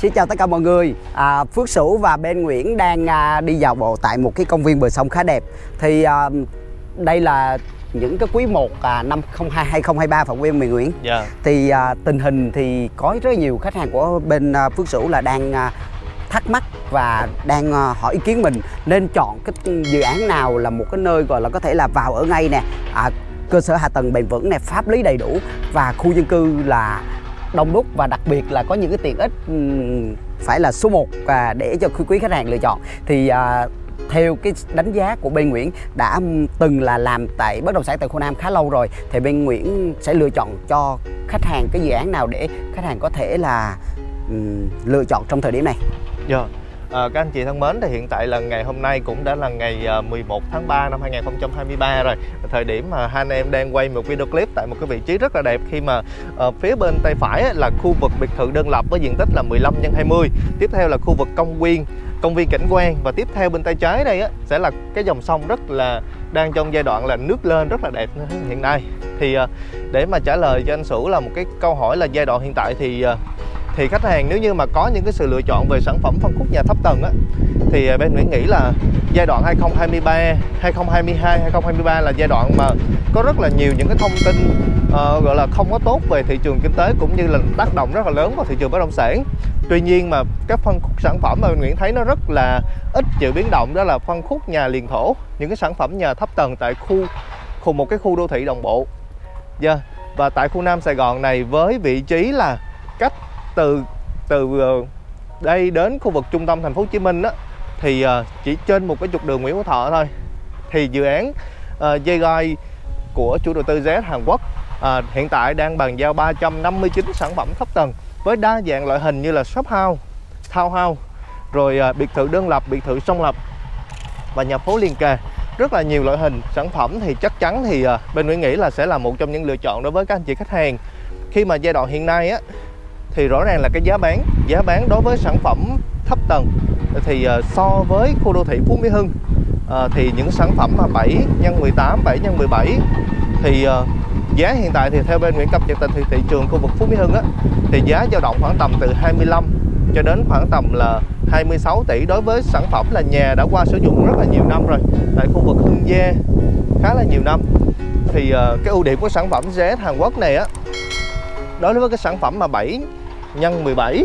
Xin chào tất cả mọi người. À, Phước Sửu và bên Nguyễn đang à, đi dạo bộ tại một cái công viên bờ sông khá đẹp. Thì à, đây là những cái quý 1 à, năm 02 2023 Phạm Nguyên Miền Nguyễn? Dạ. Thì à, tình hình thì có rất nhiều khách hàng của bên à, Phước Sửu là đang à, thắc mắc và đang à, hỏi ý kiến mình. Nên chọn cái dự án nào là một cái nơi gọi là có thể là vào ở ngay nè. À, cơ sở hạ tầng bền vững nè pháp lý đầy đủ và khu dân cư là đông đúc và đặc biệt là có những cái tiện ích ừ, phải là số 1 và để cho quý khách hàng lựa chọn thì à, theo cái đánh giá của bên Nguyễn đã ừ, từng là làm tại bất động sản tại khu Nam khá lâu rồi thì bên Nguyễn sẽ lựa chọn cho khách hàng cái dự án nào để khách hàng có thể là um, lựa chọn trong thời điểm này Dạ. À, các anh chị thân mến, thì hiện tại là ngày hôm nay cũng đã là ngày ờ, 11 tháng 3 năm 2023 rồi. Thời điểm mà hai anh em đang quay một video clip tại một cái vị trí rất là đẹp khi mà ờ, phía bên tay phải là khu vực biệt thự đơn lập với diện tích là 15 x 20. Tiếp theo là khu vực công viên, công viên cảnh quan và tiếp theo bên tay trái đây á sẽ là cái dòng sông rất là đang trong giai đoạn là nước lên rất là đẹp hiện nay. Thì à, để mà trả lời cho anh Sửu là một cái câu hỏi là giai đoạn hiện tại thì à, thì khách hàng nếu như mà có những cái sự lựa chọn về sản phẩm phân khúc nhà thấp tầng á thì à, bên Nguyễn nghĩ là giai đoạn 2023, 2022, 2023 là giai đoạn mà có rất là nhiều những cái thông tin uh, gọi là không có tốt về thị trường kinh tế cũng như là tác động rất là lớn vào thị trường bất động sản. Tuy nhiên mà các phân khúc sản phẩm mà bên Nguyễn thấy nó rất là ít chịu biến động đó là phân khúc nhà liền thổ, những cái sản phẩm nhà thấp tầng tại khu khu một cái khu đô thị đồng bộ. Dạ. Và tại khu Nam Sài Gòn này với vị trí là cách từ từ ờ, đây đến khu vực trung tâm thành phố Hồ Chí Minh á thì ờ, chỉ trên một cái trục đường Nguyễn Hữu Thọ thôi. Thì dự án uh, dây gai của chủ đầu tư Z Hàn Quốc uh, hiện tại đang bàn giao 359 sản phẩm thấp tầng với đa dạng loại hình như là shop house, townhouse, rồi uh, biệt thự đơn lập, biệt thự song lập và nhà phố liền kề. Rất là nhiều loại hình sản phẩm thì chắc chắn thì uh, bên Nguyễn nghĩ là sẽ là một trong những lựa chọn đối với các anh chị khách hàng. Khi mà giai đoạn hiện nay á thì rõ ràng là cái giá bán giá bán đối với sản phẩm thấp tầng thì ờ, so với khu đô thị Phú Mỹ Hưng ờ, thì những sản phẩm mà 7 x 18, 7 x 17 thì ờ, giá hiện tại thì theo bên Nguyễn cập nhật tình thị, thị trường khu vực Phú Mỹ Hưng á thì giá dao động khoảng tầm từ 25 cho đến khoảng tầm là 26 tỷ đối với sản phẩm là nhà đã qua sử dụng rất là nhiều năm rồi tại khu vực Hưng Gia khá là nhiều năm. Thì cái ưu điểm của sản phẩm ZS Hàn Quốc này á đối với cái sản phẩm mà 7 nhân 17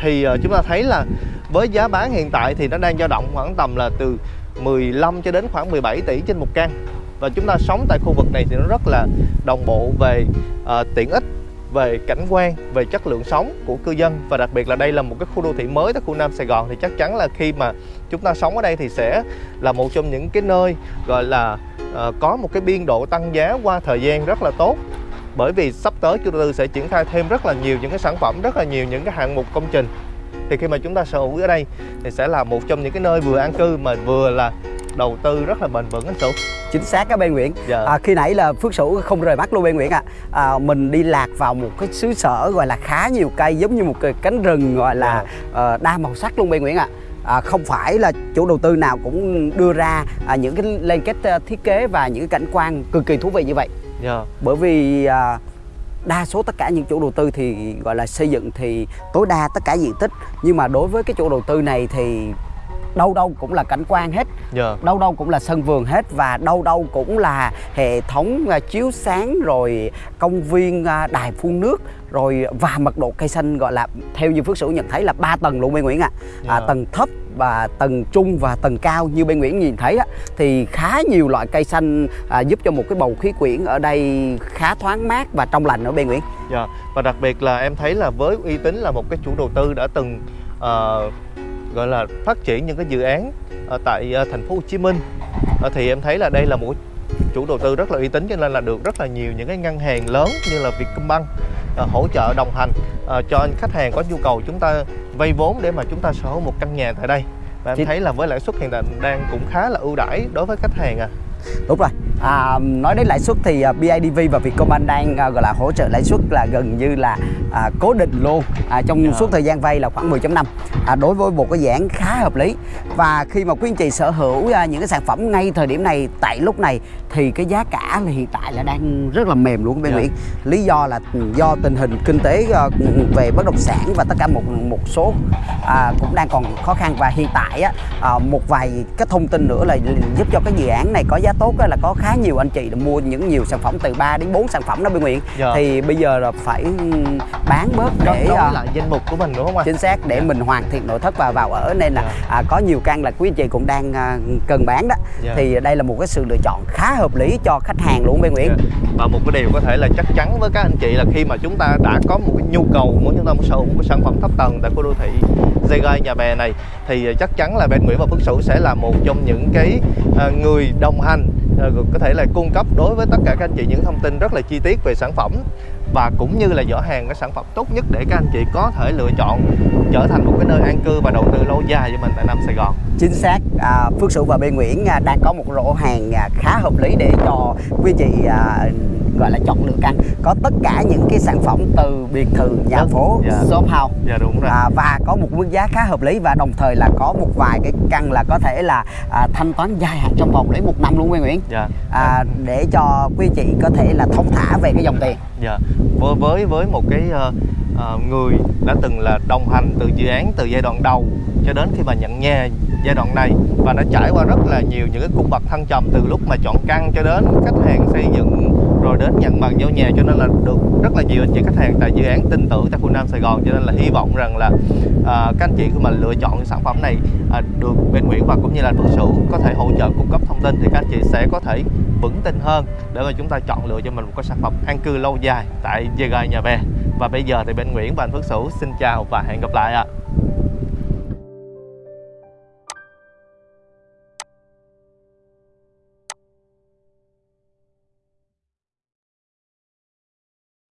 thì uh, chúng ta thấy là với giá bán hiện tại thì nó đang dao động khoảng tầm là từ 15 cho đến khoảng 17 tỷ trên một căn. Và chúng ta sống tại khu vực này thì nó rất là đồng bộ về uh, tiện ích về cảnh quan về chất lượng sống của cư dân. Và đặc biệt là đây là một cái khu đô thị mới tại khu Nam Sài Gòn thì chắc chắn là khi mà chúng ta sống ở đây thì sẽ là một trong những cái nơi gọi là uh, có một cái biên độ tăng giá qua thời gian rất là tốt bởi vì sắp tới chủ đầu tư sẽ triển khai thêm rất là nhiều những cái sản phẩm rất là nhiều những cái hạng mục công trình. Thì khi mà chúng ta sở hữu ở đây thì sẽ là một trong những cái nơi vừa an cư mà vừa là đầu tư rất là bền vững anh Sửu chính xác các bên Nguyễn. Dạ. à, khi nãy là Phước Sửu không rời mắt luôn bên Nguyễn ạ. À. mình đi lạc vào một cái xứ sở gọi là khá nhiều cây giống như một cái cánh rừng gọi là ờ, đa màu sắc luôn bên Nguyễn ạ. À, không phải là chủ đầu tư nào cũng đưa ra à, những cái liên kết à, thiết kế và những cái cảnh quan cực kỳ thú vị như vậy Dạ. bởi vì à, đa số tất cả những chủ đầu tư thì gọi là xây dựng thì tối đa tất cả diện tích nhưng mà đối với cái chủ đầu tư này thì đâu đâu cũng là cảnh quan hết Dạ. đâu đâu cũng là sân vườn hết và đâu đâu cũng là hệ thống à, chiếu sáng rồi công viên à, đài phun nước rồi và mật độ cây xanh gọi là theo như Phước Sửu nhận thấy là 3 tầng luôn bên Nguyễn ạ à. Dạ. tầng thấp và tầng trung và tầng cao như bên Nguyễn nhìn thấy á thì khá nhiều loại cây xanh à, giúp cho một cái bầu khí quyển ở đây khá thoáng mát và trong lành ở bên Nguyễn Dạ. Và đặc biệt là em thấy là với uy tín là một cái chủ đầu tư đã từng ờ, gọi là phát triển những cái dự án ở tại ờ, thành phố Hồ Chí Minh Ờ, thì em thấy là đây là một chủ đầu tư rất là uy tín cho nên là được rất là nhiều những cái ngân hàng lớn như là Vietcombank ờ, hỗ trợ đồng hành ờ, cho khách hàng có nhu cầu chúng ta vay vốn để mà chúng ta sở hữu một căn nhà tại đây. Và em thấy là với lãi suất hiện tại đang cũng khá là ưu đãi đối với khách hàng à đúng rồi. À, nói đến lãi suất thì à, BIDV và Vietcombank đang à, gọi là hỗ trợ lãi suất là gần như là à, cố định luôn à, trong Dạ. suốt thời gian vay là khoảng 10.5 à, đối với một cái án khá hợp lý. Và khi mà quý anh chị sở hữu à, những cái sản phẩm ngay thời điểm này tại lúc này thì cái giá cả là hiện tại là đang rất là mềm luôn bên Dạ. Nguyễn. Lý do là do tình hình kinh tế à, về bất động sản và tất cả một một số à, cũng đang còn khó khăn. Và hiện tại á, à, một vài cái thông tin nữa là giúp cho cái dự án này có giá tốt á, là có khá nhiều anh chị mua những nhiều sản phẩm từ 3 đến 4 sản phẩm đó bên Nguyễn Dạ. thì bây giờ là phải bán bớt để đối à, lại danh mục của mình đúng không anh chính xác để mình hoàn thiện nội thất và vào ở nên là Dạ. à, có nhiều căn là quý anh chị cũng đang à, cần bán đó Dạ. thì đây là một cái sự lựa chọn khá hợp lý cho khách hàng luôn bên Nguyễn Dạ. Và một cái điều có thể là chắc chắn với các anh chị là khi mà chúng ta đã có một cái nhu cầu, muốn chúng ta muốn sở hữu một cái sản phẩm thấp tầng tại khu đô thị dây gai nhà bè này, thì à, chắc chắn là bên Nguyễn và Phước Sửu sẽ là một trong những cái à, người đồng hành à, có thể là cung cấp đối với tất cả các anh chị những thông tin rất là chi tiết về sản phẩm và cũng như là giỏ hàng cái sản phẩm tốt nhất để các anh chị có thể lựa chọn trở thành một cái nơi an cư và đầu tư lâu dài cho mình tại Nam Sài Gòn chính xác. À, Phước Sửu và bên Nguyễn à, đang có một rổ hàng à, khá hợp lý để cho quý chị à, gọi là chọn lựa căn có tất cả những cái sản phẩm từ biệt thự nhà Đất, phố dạ. shop house. Dạ đúng rồi. à, và có một mức giá khá hợp lý và đồng thời là có một vài cái căn là có thể là à, thanh toán dài hạn trong vòng đến một năm luôn quý Nguyễn. Dạ. à, để cho quý chị có thể là thông thả về cái dòng tiền. Dạ, với với với một cái ờ, ờ, người đã từng là đồng hành từ dự án từ giai đoạn đầu cho đến khi mà nhận nhà giai đoạn này. Và đã trải qua rất là nhiều những cái cung bậc thăng trầm từ lúc mà chọn căn cho đến khách hàng xây dựng rồi đến nhận bàn giao nhà. Cho nên là được rất là nhiều anh chị khách hàng tại dự án tin tưởng tại khu Nam Sài Gòn. Cho nên là hy vọng rằng là à, các anh chị khi mà lựa chọn sản phẩm này à, được bên Nguyễn và cũng như là Phước Sửu có thể hỗ trợ cung cấp thông tin thì các anh chị sẽ có thể vững tin hơn để mà chúng ta chọn lựa cho mình một cái sản phẩm an cư lâu dài tại Gia Gai Nhà Bè. Và bây giờ thì bên Nguyễn và anh Phước Sửu xin chào và hẹn gặp lại ạ.